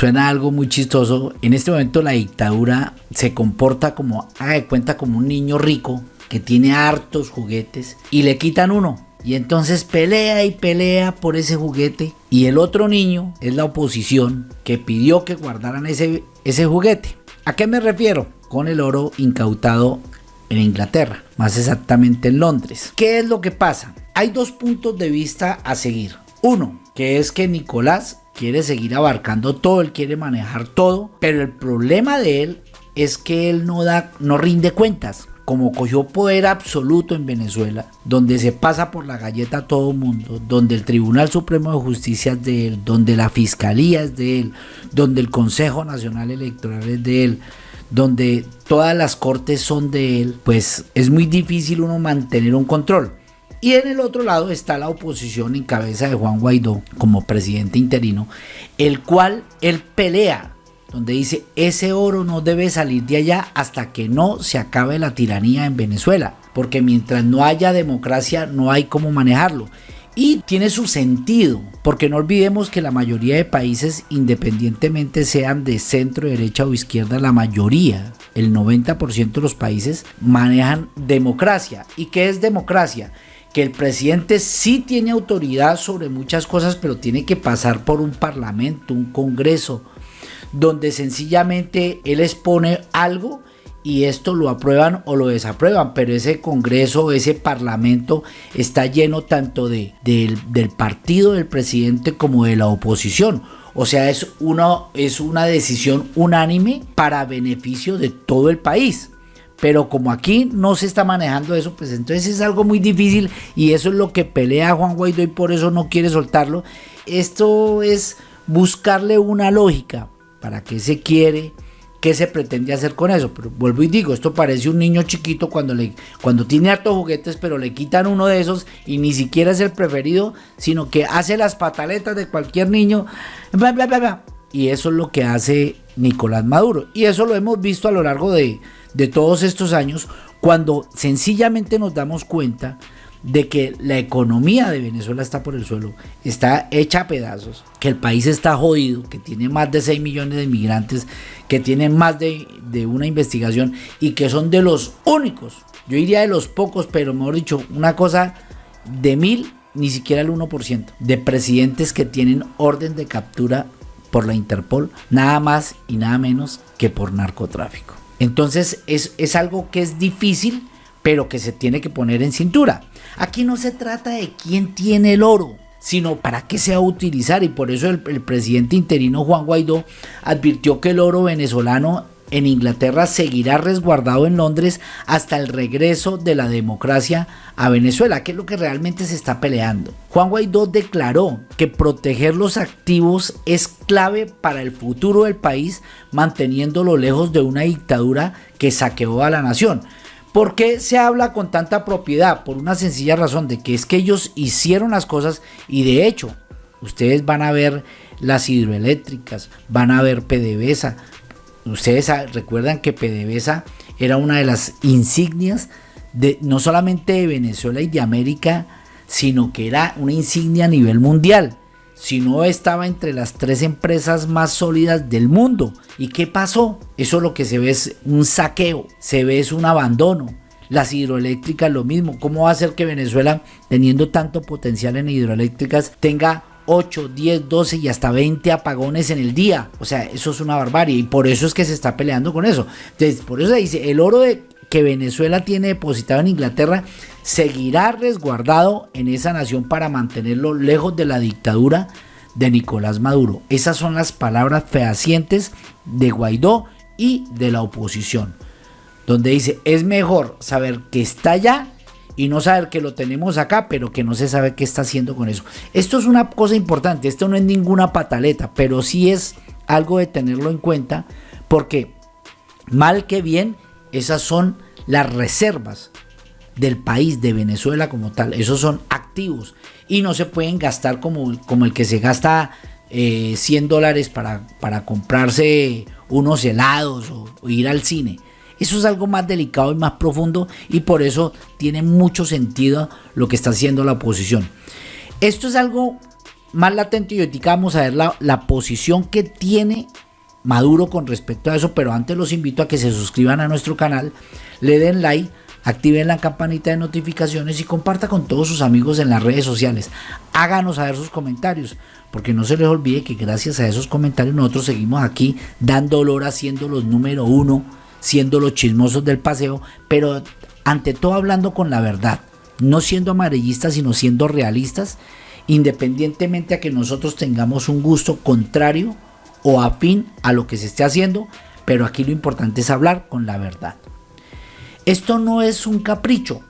suena algo muy chistoso. En este momento la dictadura se comporta como, haga de cuenta, como un niño rico que tiene hartos juguetes y le quitan uno. Y entonces pelea y pelea por ese juguete. Y el otro niño es la oposición que pidió que guardaran ese, ese juguete. ¿A qué me refiero? Con el oro incautado en Inglaterra, más exactamente en Londres. ¿Qué es lo que pasa? Hay dos puntos de vista a seguir. Uno, que es que Nicolás quiere seguir abarcando todo, él quiere manejar todo, pero el problema de él es que él no da, no rinde cuentas. Como cogió poder absoluto en Venezuela, donde se pasa por la galleta a todo mundo, donde el Tribunal Supremo de Justicia es de él, donde la Fiscalía es de él, donde el Consejo Nacional Electoral es de él, donde todas las cortes son de él, pues es muy difícil uno mantener un control. Y en el otro lado está la oposición en cabeza de Juan Guaidó como presidente interino, el cual él pelea, donde dice, ese oro no debe salir de allá hasta que no se acabe la tiranía en Venezuela, porque mientras no haya democracia no hay cómo manejarlo. Y tiene su sentido, porque no olvidemos que la mayoría de países, independientemente sean de centro, derecha o izquierda, la mayoría, el 90% de los países manejan democracia. ¿Y qué es democracia? Que el presidente sí tiene autoridad sobre muchas cosas, pero tiene que pasar por un parlamento, un congreso, donde sencillamente él expone algo y esto lo aprueban o lo desaprueban, pero ese congreso, ese parlamento está lleno tanto de, del partido del presidente como de la oposición. O sea, es una, es una decisión unánime para beneficio de todo el país. Pero como aquí no se está manejando eso, pues entonces es algo muy difícil y eso es lo que pelea Juan Guaidó y por eso no quiere soltarlo. Esto es buscarle una lógica para qué se quiere, qué se pretende hacer con eso. Pero vuelvo y digo, esto parece un niño chiquito cuando, le, cuando tiene hartos juguetes, pero le quitan uno de esos y ni siquiera es el preferido, sino que hace las pataletas de cualquier niño. Bla, bla, bla, y eso es lo que hace Nicolás Maduro. Y eso lo hemos visto a lo largo de de todos estos años cuando sencillamente nos damos cuenta de que la economía de Venezuela está por el suelo, está hecha a pedazos, que el país está jodido, que tiene más de 6 millones de inmigrantes, que tiene más de, de, una investigación y que son de los únicos, yo diría de los pocos, pero mejor dicho, una cosa de mil, ni siquiera el 1%, de presidentes que tienen orden de captura por la Interpol, nada más y nada menos que por narcotráfico. Entonces es, es algo que es difícil, pero que se tiene que poner en cintura. Aquí no se trata de quién tiene el oro, sino para qué se va a utilizar. Y por eso el, el, presidente interino Juan Guaidó advirtió que el oro venezolano en Inglaterra seguirá resguardado en Londres hasta el regreso de la democracia a Venezuela, que es lo que realmente se está peleando. Juan Guaidó declaró que proteger los activos es clave para el futuro del país, manteniéndolo lejos de una dictadura que saqueó a la nación. ¿Por qué se habla con tanta propiedad? Por una sencilla razón de que es que ellos hicieron las cosas y de hecho ustedes van a ver las hidroeléctricas, van a ver PDVSA, Ustedes recuerdan que PDVSA era una de las insignias de no solamente de Venezuela y de América, sino que era una insignia a nivel mundial. Si no estaba entre las tres empresas más sólidas del mundo. ¿Y qué pasó? Eso lo que se ve es un saqueo, se ve es un abandono. Las hidroeléctricas lo mismo. ¿Cómo va a ser que Venezuela, teniendo tanto potencial en hidroeléctricas, tenga 8, 10, 12 y hasta 20 apagones en el día. O sea, eso es una barbarie y por eso es que se está peleando con eso. Entonces, por eso dice, el oro que Venezuela tiene depositado en Inglaterra seguirá resguardado en esa nación para mantenerlo lejos de la dictadura de Nicolás Maduro. Esas son las palabras fehacientes de Guaidó y de la oposición, donde dice, es mejor saber que está allá y no saber que lo tenemos acá, pero que no se sabe qué está haciendo con eso. Esto es una cosa importante, esto no es ninguna pataleta, pero sí es algo de tenerlo en cuenta, porque mal que bien, esas son las reservas del país, de Venezuela como tal, esos son activos y no se pueden gastar como, como el que se gasta 100 eh, dólares para, para comprarse unos helados o ir al cine. Eso es algo más delicado y más profundo y por eso tiene mucho sentido lo que está haciendo la oposición. Esto es algo más latente y ahorita vamos a ver la, la posición que tiene Maduro con respecto a eso, pero antes los invito a que se suscriban a nuestro canal, le den like, activen la campanita de notificaciones y comparta con todos sus amigos en las redes sociales. Háganos saber sus comentarios, porque no se les olvide que gracias a esos comentarios nosotros seguimos aquí dando olor, haciendo los número uno, siendo los chismosos del paseo, pero ante todo hablando con la verdad, no siendo amarillistas, sino siendo realistas, independientemente a que nosotros tengamos un gusto contrario o afín a lo que se esté haciendo, pero aquí lo importante es hablar con la verdad. Esto no es un capricho,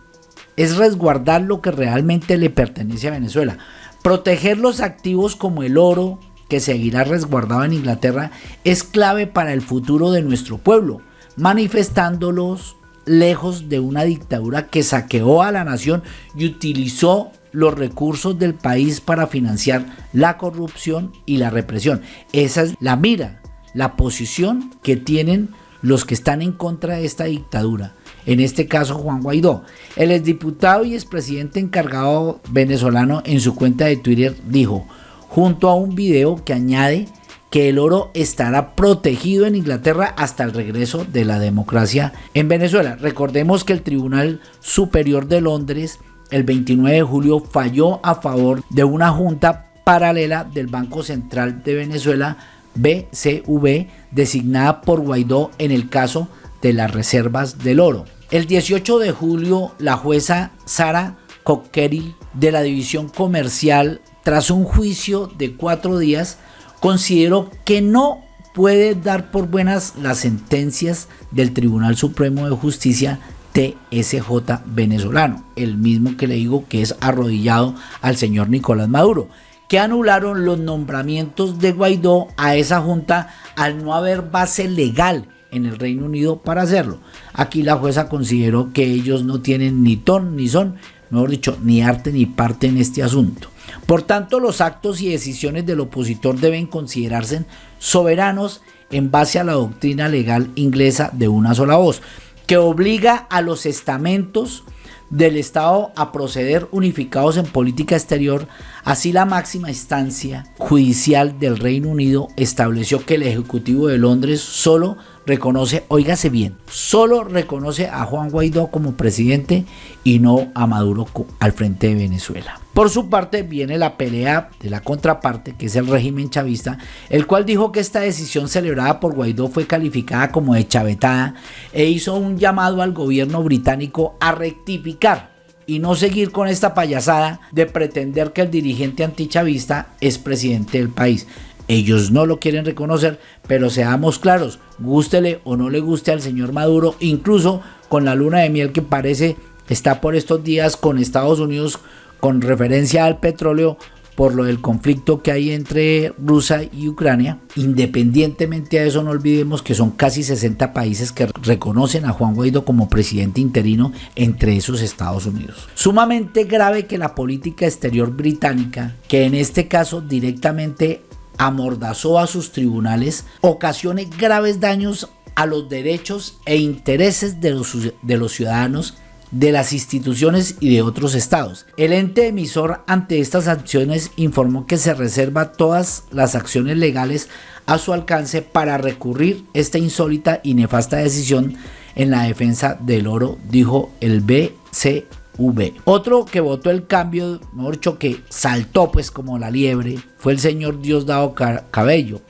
es resguardar lo que realmente le pertenece a Venezuela. Proteger los activos como el oro, que seguirá resguardado en Inglaterra, es clave para el futuro de nuestro pueblo, manifestándolos lejos de una dictadura que saqueó a la nación y utilizó los recursos del país para financiar la corrupción y la represión. Esa es la mira, la posición que tienen los que están en contra de esta dictadura. En este caso Juan Guaidó. El exdiputado y expresidente encargado venezolano en su cuenta de Twitter dijo, junto a un video que añade que el oro estará protegido en Inglaterra hasta el regreso de la democracia en Venezuela. Recordemos que el Tribunal Superior de Londres el 29 de julio falló a favor de una junta paralela del Banco Central de Venezuela, BCV, designada por Guaidó en el caso de las reservas del oro. El 18 de julio, la jueza Sara Cockerill de la División Comercial, tras un juicio de cuatro días, consideró que no puede dar por buenas las sentencias del Tribunal Supremo de Justicia TSJ venezolano, el mismo que le digo que es arrodillado al señor Nicolás Maduro, que anularon los nombramientos de Guaidó a esa junta al no haber base legal en el Reino Unido para hacerlo. Aquí la jueza consideró que ellos no tienen ni ton ni son, mejor dicho, ni arte ni parte en este asunto. Por tanto, los actos y decisiones del opositor deben considerarse soberanos en base a la doctrina legal inglesa de una sola voz que obliga a los estamentos del Estado a proceder unificados en política exterior, así la máxima instancia judicial del Reino Unido estableció que el Ejecutivo de Londres solo reconoce, óigase bien, solo reconoce a Juan Guaidó como presidente y no a Maduro al frente de Venezuela. Por su parte viene la pelea de la contraparte, que es el régimen chavista, el cual dijo que esta decisión celebrada por Guaidó fue calificada como de chavetada e hizo un llamado al gobierno británico a rectificar y no seguir con esta payasada de pretender que el dirigente antichavista es presidente del país. Ellos no lo quieren reconocer, pero seamos claros, gústele o no le guste al señor Maduro, incluso con la luna de miel que parece está por estos días con Estados Unidos con referencia al petróleo por lo del conflicto que hay entre Rusia y Ucrania. Independientemente a eso, no olvidemos que son casi 60 países que reconocen a Juan Guaidó como presidente interino, entre esos Estados Unidos. Sumamente grave que la política exterior británica, que en este caso directamente amordazó a sus tribunales, ocasione graves daños a los derechos e intereses de los, de los ciudadanos de las instituciones y de otros estados. El ente emisor ante estas acciones informó que se reserva todas las acciones legales a su alcance para recurrir esta insólita y nefasta decisión en la defensa del oro, dijo el BCV. Otro que votó el cambio, mejor que saltó pues como la liebre, fue el señor Diosdado Cabello,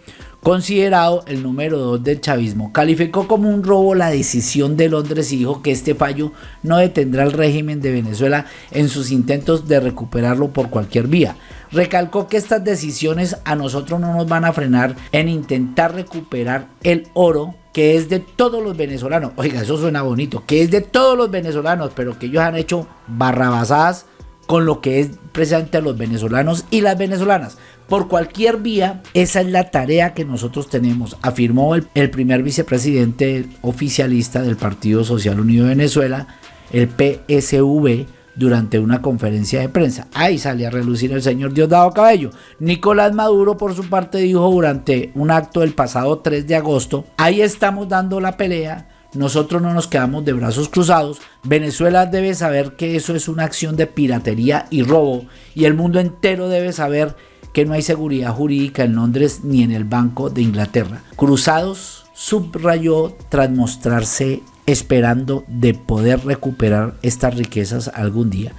considerado el número 2 del chavismo, calificó como un robo la decisión de Londres y dijo que este fallo no detendrá al régimen de Venezuela en sus intentos de recuperarlo por cualquier vía. Recalcó que estas decisiones a nosotros no nos van a frenar en intentar recuperar el oro que es de todos los venezolanos. Oiga, eso suena bonito, que es de todos los venezolanos, pero que ellos han hecho barrabasadas con lo que es precisamente a los venezolanos y las venezolanas. Por cualquier vía, esa es la tarea que nosotros tenemos, afirmó el, primer vicepresidente oficialista del Partido Social Unido de Venezuela, el PSV, durante una conferencia de prensa. Ahí sale a relucir el señor Diosdado Cabello. Nicolás Maduro, por su parte, dijo durante un acto el pasado 3 de agosto, ahí estamos dando la pelea, nosotros no nos quedamos de brazos cruzados. Venezuela debe saber que eso es una acción de piratería y robo y el mundo entero debe saber que no hay seguridad jurídica en Londres ni en el Banco de Inglaterra. Cruzados subrayó tras mostrarse esperando de poder recuperar estas riquezas algún día.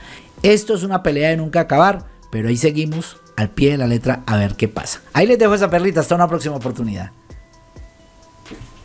Esto es una pelea de nunca acabar, pero ahí seguimos al pie de la letra a ver qué pasa. Ahí les dejo esa perlita, hasta una próxima oportunidad.